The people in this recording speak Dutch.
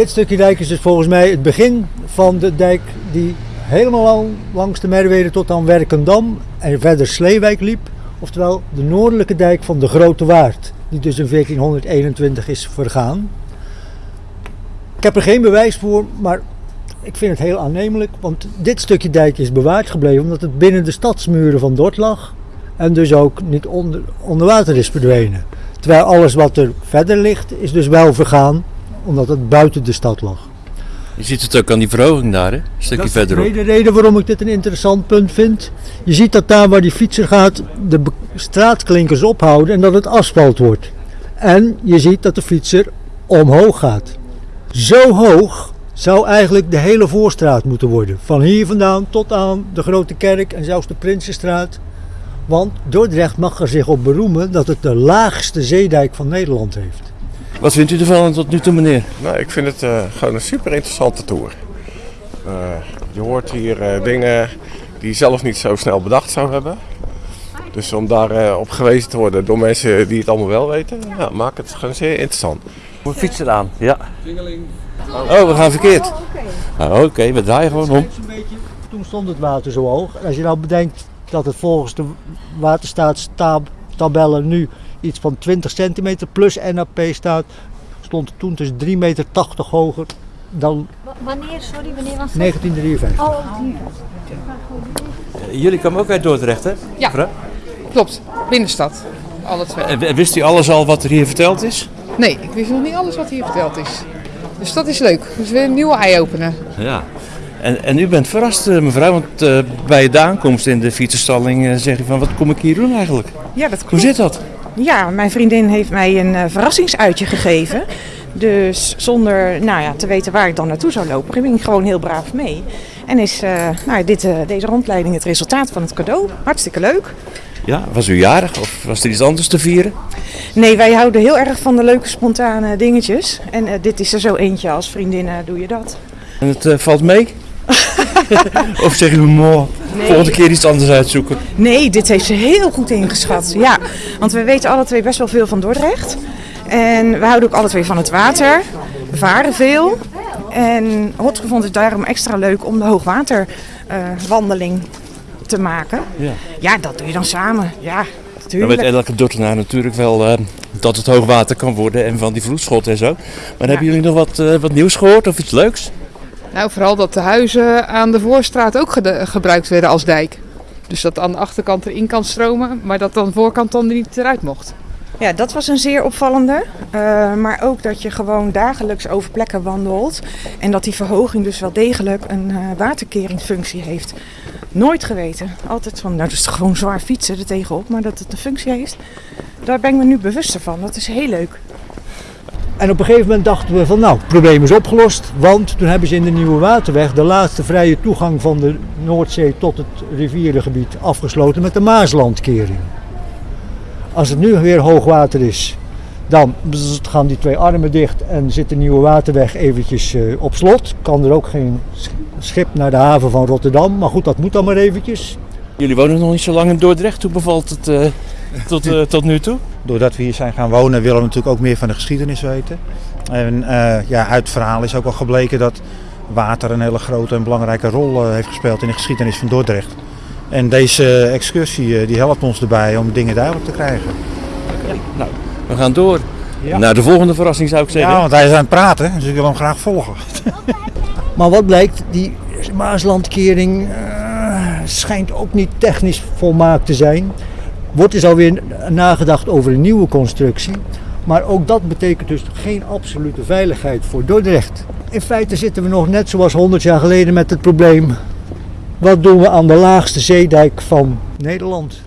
Dit stukje dijk is dus volgens mij het begin van de dijk die helemaal langs de Merwede tot aan Werkendam en verder Sleewijk liep. Oftewel de noordelijke dijk van de Grote Waard, die dus in 1421 is vergaan. Ik heb er geen bewijs voor, maar ik vind het heel aannemelijk, want dit stukje dijk is bewaard gebleven omdat het binnen de stadsmuren van Dort lag en dus ook niet onder, onder water is verdwenen. Terwijl alles wat er verder ligt is dus wel vergaan omdat het buiten de stad lag. Je ziet het ook aan die verhoging daar, hè? een stukje Dat is verderop. de reden waarom ik dit een interessant punt vind. Je ziet dat daar waar die fietser gaat de straatklinkers ophouden en dat het asfalt wordt. En je ziet dat de fietser omhoog gaat. Zo hoog zou eigenlijk de hele voorstraat moeten worden. Van hier vandaan tot aan de Grote Kerk en zelfs de Prinsenstraat. Want Dordrecht mag er zich op beroemen dat het de laagste zeedijk van Nederland heeft. Wat vindt u ervan tot nu toe, meneer? Nou, ik vind het eh, gewoon een super interessante tour. Eh, je hoort hier eh, dingen die je zelf niet zo snel bedacht zou hebben. Dus om daar eh, op gewezen te worden door mensen die het allemaal wel weten, ja, maakt het gewoon zeer interessant. We fietsen aan, ja. Oh, we gaan verkeerd. Ah, Oké, we draaien gewoon om. Toen stond het water zo hoog. En als je nou bedenkt dat het volgens de waterstaatstabellen nu iets van 20 centimeter plus NAP staat, stond het toen dus 3,80 meter hoger dan Wanneer, sorry, wanneer was dat? 1953. Oh, hier. Jullie kwamen ook uit Dordrecht, hè? Ja. Klopt, binnenstad. Alle twee. En Wist u alles al wat er hier verteld is? Nee, ik wist nog niet alles wat hier verteld is. Dus dat is leuk. Dus weer een nieuwe eye-opener. Ja. En, en u bent verrast, eh, mevrouw, want eh, bij de aankomst in de fietsenstalling eh, zeg je van, wat kom ik hier doen eigenlijk? Ja, dat Hoe klopt. zit dat? Ja, mijn vriendin heeft mij een eh, verrassingsuitje gegeven. Dus zonder nou ja, te weten waar ik dan naartoe zou lopen, ging ik gewoon heel braaf mee. En is eh, nou, dit, eh, deze rondleiding het resultaat van het cadeau. Hartstikke leuk. Ja, was u jarig of was er iets anders te vieren? Nee, wij houden heel erg van de leuke spontane dingetjes. En dit is er zo eentje. Als vriendin doe je dat. En het valt mee? of zeg je, mooi, volgende keer iets anders uitzoeken? Nee, dit heeft ze heel goed ingeschat. Ja, want we weten alle twee best wel veel van Dordrecht. En we houden ook alle twee van het water. We varen veel. En Hotge vond het daarom extra leuk om de hoogwaterwandeling te maken. Ja. Ja, dat doe je dan samen. Ja, Dan natuurlijk. weet elke Dordtenaar natuurlijk wel eh, dat het hoogwater kan worden en van die vloedschot en zo. Maar hebben jullie nog wat, eh, wat nieuws gehoord of iets leuks? Nou, vooral dat de huizen aan de voorstraat ook gebruikt werden als dijk. Dus dat aan de achterkant erin kan stromen, maar dat aan de voorkant dan niet eruit mocht. Ja, dat was een zeer opvallende. Eh, maar ook dat je gewoon dagelijks over plekken wandelt. En dat die verhoging dus wel degelijk een eh, waterkeringsfunctie heeft. Nooit geweten. Altijd van, nou dat is gewoon zwaar fietsen er tegenop. Maar dat het een functie heeft, daar ben ik me nu bewuster van. Dat is heel leuk. En op een gegeven moment dachten we van nou, het probleem is opgelost. Want toen hebben ze in de Nieuwe Waterweg de laatste vrije toegang van de Noordzee tot het rivierengebied afgesloten met de Maaslandkering. Als het nu weer hoogwater is, dan gaan die twee armen dicht en zit de Nieuwe Waterweg eventjes eh, op slot. Kan er ook geen sch- schip naar de haven van Rotterdam. Maar goed, dat moet dan maar eventjes. Jullie wonen nog niet zo lang in Dordrecht. Hoe bevalt het eh, tot, eh, tot nu toe? Doordat we hier zijn gaan wonen willen we natuurlijk ook meer van de geschiedenis weten. En eh, ja, uit het verhaal is ook al gebleken dat water een hele grote en belangrijke rol eh, heeft gespeeld in de geschiedenis van Dordrecht. En deze excursie eh, die helpt ons erbij om dingen duidelijk te krijgen. Nou, we gaan door. Ja. Naar de volgende verrassing zou ik zeggen. Ja, want hij is aan het praten, dus ik wil hem graag volgen. Maar wat blijkt, die Maaslandkering eh, schijnt ook niet technisch volmaakt te zijn. Wordt dus alweer nagedacht over een nieuwe constructie. Maar ook dat betekent dus geen absolute veiligheid voor Dordrecht. In feite zitten we nog net zoals 100 jaar geleden met het probleem. Wat doen we aan de laagste zeedijk van Nederland?